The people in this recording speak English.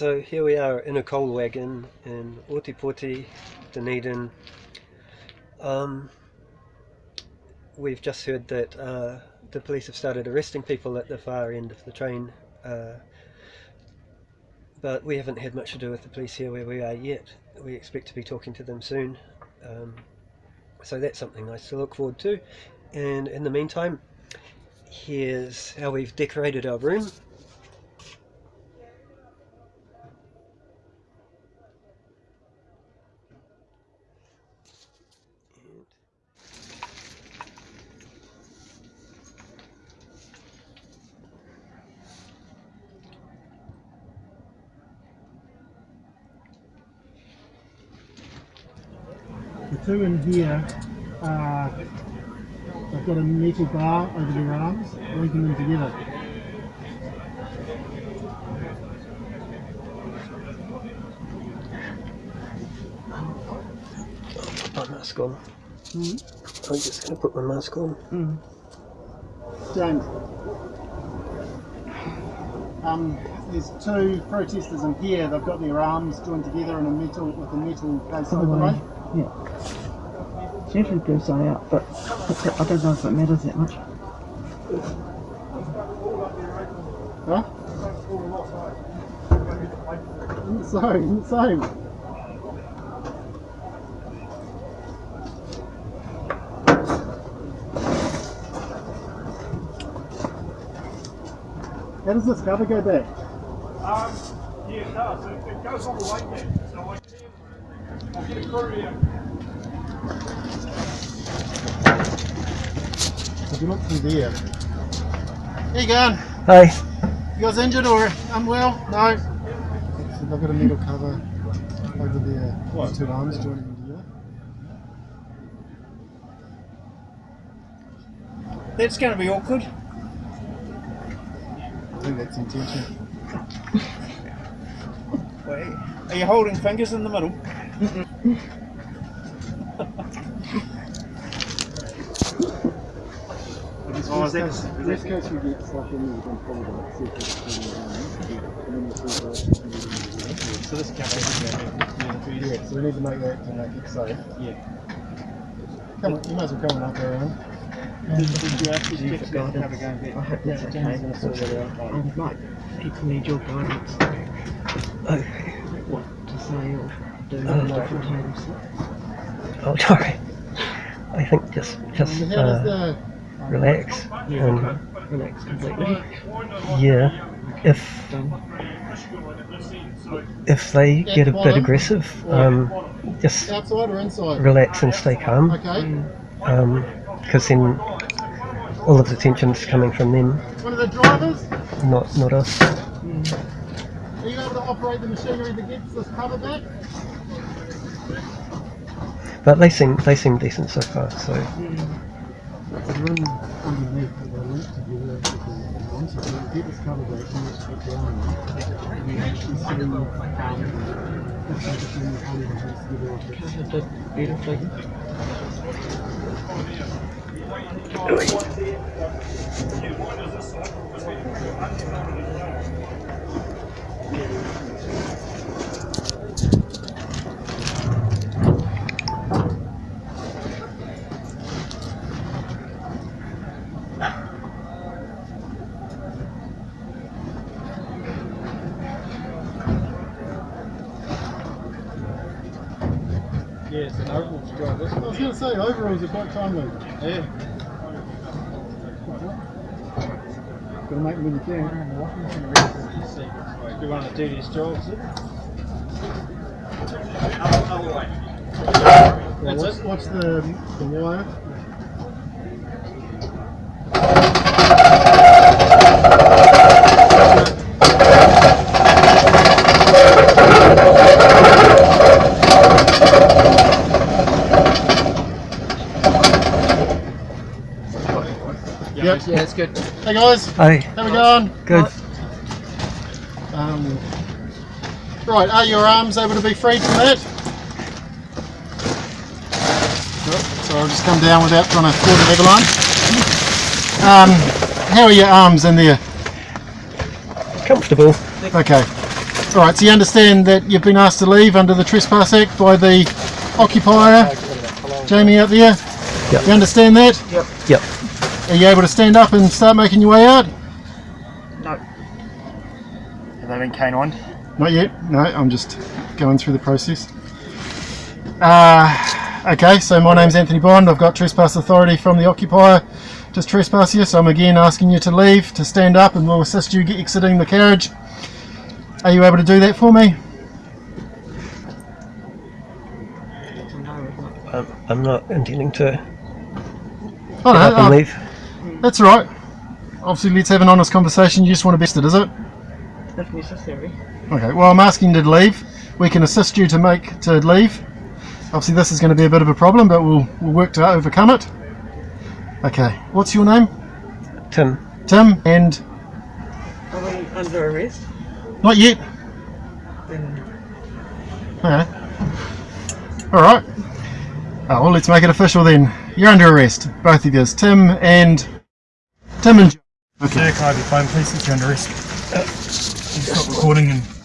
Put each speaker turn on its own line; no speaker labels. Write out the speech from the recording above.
so here we are in a coal wagon in Otepoti, Dunedin. Um, we've just heard that uh, the police have started arresting people at the far end of the train, uh, but we haven't had much to do with the police here where we are yet. We expect to be talking to them soon, um, so that's something nice to look forward to. And in the meantime, here's how we've decorated our room.
Two in here, uh, they've got a metal bar over their arms, linking them together.
Put my mask on.
Mm.
I'm just going to put my mask on.
Mm. James. Um, there's two protesters in here. They've got their arms joined together in a metal with a metal case
Oh,
overlay.
right. Yeah. It's usually goes eye out, but I don't know if it matters that much.
Huh? Insane, insane. How does this cover go back?
Um, yeah, it does. It, it goes on the way there. So I can, I'll get a crew here.
If you look through there. Uh, How you going?
Hi.
You guys injured or unwell? No. So they've got a metal cover over there. Uh, what? two arms joining them together.
That's going to be awkward.
I think that's intention.
Wait, are you holding fingers in the middle?
Oh, that's, this case you get stuff in you can follow that, see if it's coming down. And then you see the-
So this can't be
Yeah, so we need to make that to make it safe.
Yeah.
Come on, you might as well come on up around.
Did, did you actually
You
fix
for
that cover
guidance.
going
I
back?
hope that's
James
okay.
is going to sort that out.
I would people need your guidance.
Okay.
What to say or do
Oh.
at different times.
Oh, sorry. I think just just
And how
uh,
the
relax.
Yeah,
And.
Relax completely.
yeah, if if they get a bit aggressive, um, just
or
relax and stay calm.
Okay.
Because then all of the tension's coming from them,
One of the drivers,
not not us.
are you able to operate the machinery that gets this cover back?
But they seem they seem decent so far. So
room underneath that they're linked together with the arms, so you get this cover back, you just put down and you actually see um, if they just really hold their hands together like this.
I did beautifully.
Yeah, it's an oval job. This
I was going to say, overalls are quite timely.
Yeah.
Got to make them when you can.
Do one of the dirtiest jobs, is it?
Well,
That's
what's,
it.
what's the, the wire? Yep.
Yeah, it's good.
Hey guys,
hi,
how we going?
good.
Um, right, are your arms able to be freed from that? Yep, So I'll just come down without trying to cause an avalanche. Um, how are your arms in there?
Comfortable.
Okay. Alright, so you understand that you've been asked to leave under the Trespass Act by the occupier, Jamie out there?
Yep.
You understand that?
Yep.
Yep.
Are you able to stand up and start making your way out?
No.
Have they been canine?
Not yet. No, I'm just going through the process. Uh, okay, so my name's Anthony Bond. I've got trespass authority from the occupier to trespass you. So I'm again asking you to leave, to stand up, and we'll assist you exiting the carriage. Are you able to do that for me?
Um, I'm not intending to
Oh,
get up and
no,
leave.
That's all right. Obviously, let's have an honest conversation. You just want to best it, is it?
If necessary.
Okay. Well, I'm asking you to leave. We can assist you to make to leave. Obviously, this is going to be a bit of a problem, but we'll we'll work to overcome it. Okay. What's your name?
Tim,
Tim. And
Are we under arrest?
not yet.
Then
Okay. All right. Oh, well, let's make it official then. You're under arrest, both of you, Tim and Tim and. Joe.
Sir, can I your phone please? It's arrest. Stop recording and